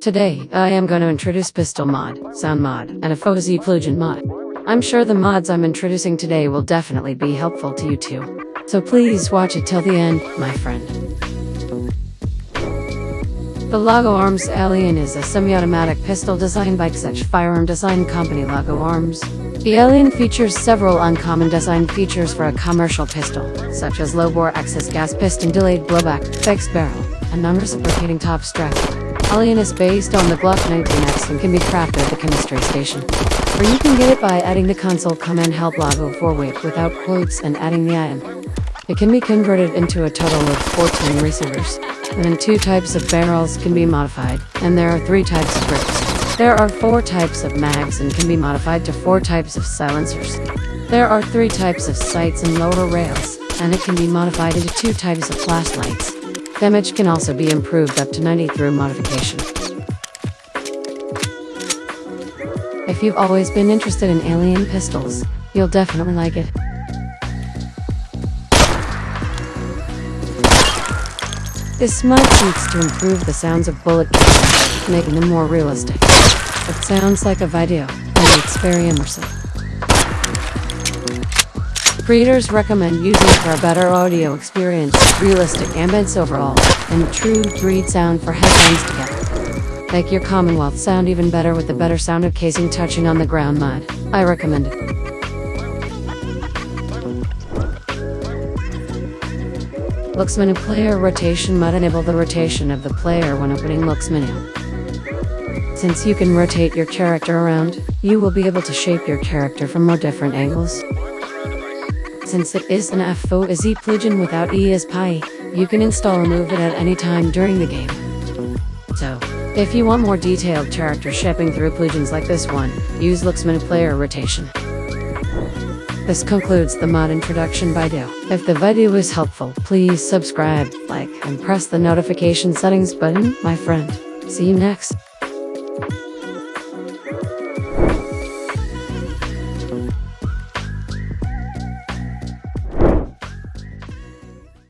Today, I am going to introduce Pistol Mod, Sound Mod, and a Fuzzy Plugin Mod. I'm sure the mods I'm introducing today will definitely be helpful to you too. So please watch it till the end, my friend. The Laugo Arms Alien is a semi-automatic pistol designed by such firearm design company Laugo Arms. The Alien features several uncommon design features for a commercial pistol, such as low-bore axis gas piston delayed blowback, fixed barrel, and non-reciprocating top strap. Alien is based on the Glock 19X and can be crafted at the chemistry station. Or you can get it by adding the console command help 4 weight without quotes and adding the IM. It can be converted into a total of 14 receivers. And then two types of barrels can be modified, and there are three types of grips. There are four types of mags and can be modified to four types of silencers. There are three types of sights and lower rails, and it can be modified into two types of flashlights. Damage can also be improved up to 90 through modification. If you've always been interested in alien pistols, you'll definitely like it. This mod seeks to improve the sounds of bullet making them more realistic. It sounds like a video, and it's very immersive. Creators recommend using for a better audio experience, realistic ambience overall, and true breed sound for headphones together. Make your Commonwealth sound even better with the better sound of casing touching on the ground mod. I recommend it. Looks menu player rotation mod enable the rotation of the player when opening looks menu. Since you can rotate your character around, you will be able to shape your character from more different angles. Since it is an F4SE plugin without ESPI, you can install or move it at any time during the game. So, if you want more detailed character shaping through plugins like this one, use menu player rotation. This concludes the mod introduction video. If the video was helpful, please subscribe, like, and press the notification settings button, my friend. See you next.